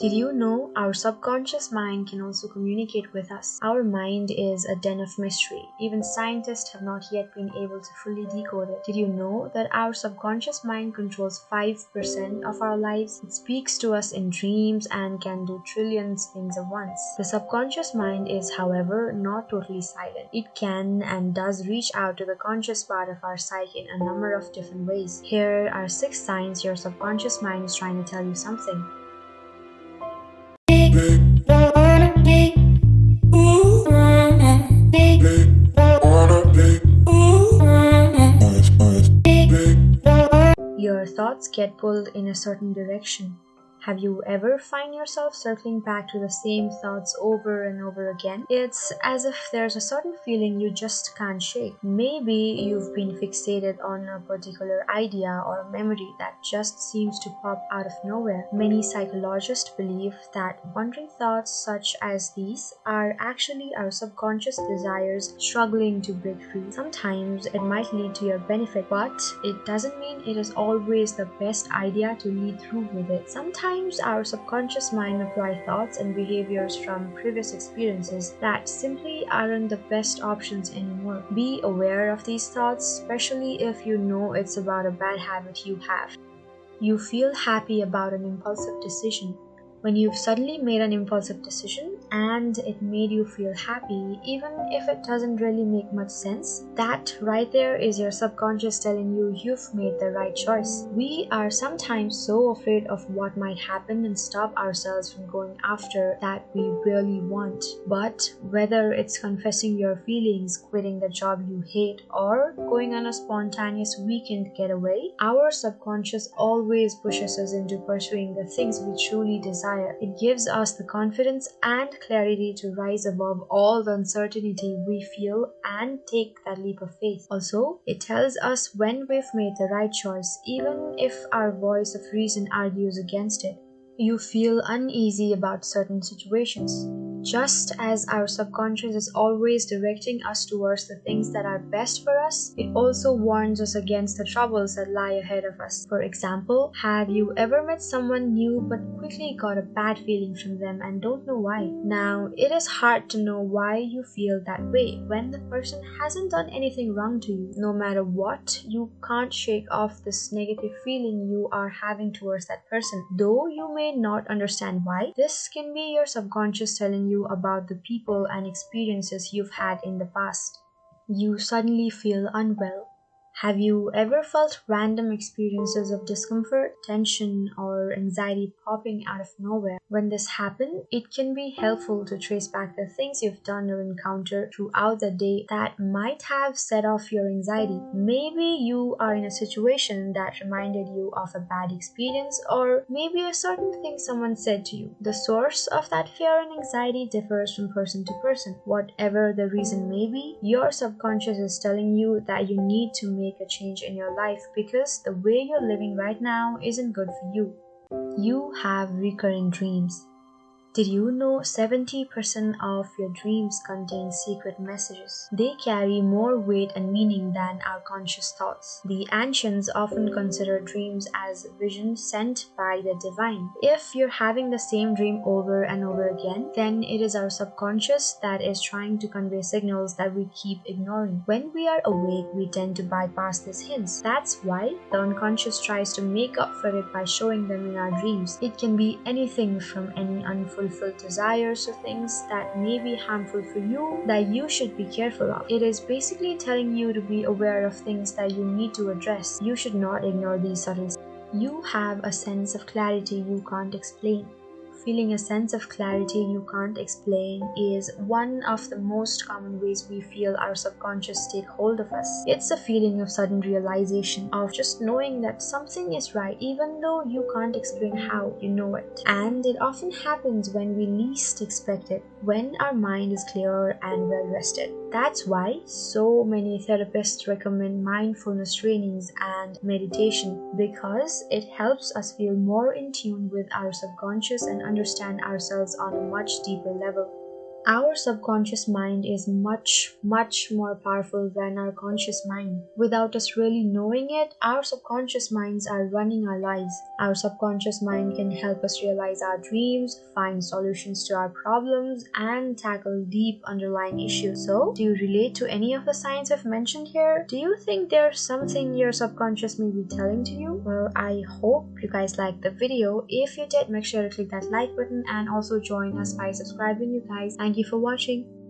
Did you know our subconscious mind can also communicate with us? Our mind is a den of mystery. Even scientists have not yet been able to fully decode it. Did you know that our subconscious mind controls 5% of our lives? It speaks to us in dreams and can do trillions things at once. The subconscious mind is, however, not totally silent. It can and does reach out to the conscious part of our psyche in a number of different ways. Here are six signs your subconscious mind is trying to tell you something. Thoughts get pulled in a certain direction. Have you ever find yourself circling back to the same thoughts over and over again? It's as if there's a certain feeling you just can't shake. Maybe you've been fixated on a particular idea or memory that just seems to pop out of nowhere. Many psychologists believe that wandering thoughts such as these are actually our subconscious desires struggling to break free. Sometimes it might lead to your benefit, but it doesn't mean it is always the best idea to lead through with it. Sometimes Sometimes our subconscious mind apply thoughts and behaviors from previous experiences that simply aren't the best options anymore. Be aware of these thoughts, especially if you know it's about a bad habit you have. You feel happy about an impulsive decision when you've suddenly made an impulsive decision and it made you feel happy, even if it doesn't really make much sense, that right there is your subconscious telling you you've made the right choice. We are sometimes so afraid of what might happen and stop ourselves from going after that we really want. But whether it's confessing your feelings, quitting the job you hate, or going on a spontaneous weekend getaway, our subconscious always pushes us into pursuing the things we truly desire desire. It gives us the confidence and clarity to rise above all the uncertainty we feel and take that leap of faith. Also, it tells us when we've made the right choice, even if our voice of reason argues against it. You feel uneasy about certain situations. Just as our subconscious is always directing us towards the things that are best for us, it also warns us against the troubles that lie ahead of us. For example, have you ever met someone new but quickly got a bad feeling from them and don't know why? Now, it is hard to know why you feel that way when the person hasn't done anything wrong to you. No matter what, you can't shake off this negative feeling you are having towards that person. Though you may not understand why, this can be your subconscious telling you you about the people and experiences you've had in the past. You suddenly feel unwell have you ever felt random experiences of discomfort, tension, or anxiety popping out of nowhere? When this happens, it can be helpful to trace back the things you've done or encountered throughout the day that might have set off your anxiety. Maybe you are in a situation that reminded you of a bad experience, or maybe a certain thing someone said to you. The source of that fear and anxiety differs from person to person. Whatever the reason may be, your subconscious is telling you that you need to make make a change in your life because the way you're living right now isn't good for you. You have recurring dreams. Did you know 70% of your dreams contain secret messages? They carry more weight and meaning than our conscious thoughts. The ancients often consider dreams as visions sent by the divine. If you're having the same dream over and over again, then it is our subconscious that is trying to convey signals that we keep ignoring. When we are awake, we tend to bypass these hints. That's why the unconscious tries to make up for it by showing them in our dreams. It can be anything from any unfulfilled desires or things that may be harmful for you that you should be careful of. It is basically telling you to be aware of things that you need to address. You should not ignore these subtle you have a sense of clarity you can't explain. Feeling a sense of clarity you can't explain is one of the most common ways we feel our subconscious take hold of us. It's a feeling of sudden realization, of just knowing that something is right even though you can't explain how you know it. And it often happens when we least expect it, when our mind is clear and well rested. That's why so many therapists recommend mindfulness trainings and meditation because it helps us feel more in tune with our subconscious and understand ourselves on a much deeper level. Our subconscious mind is much, much more powerful than our conscious mind. Without us really knowing it, our subconscious minds are running our lives. Our subconscious mind can help us realize our dreams, find solutions to our problems, and tackle deep underlying issues. So, do you relate to any of the signs I've mentioned here? Do you think there's something your subconscious may be telling to you? Well, I hope you guys liked the video. If you did, make sure to click that like button and also join us by subscribing, you guys. Thank you for watching.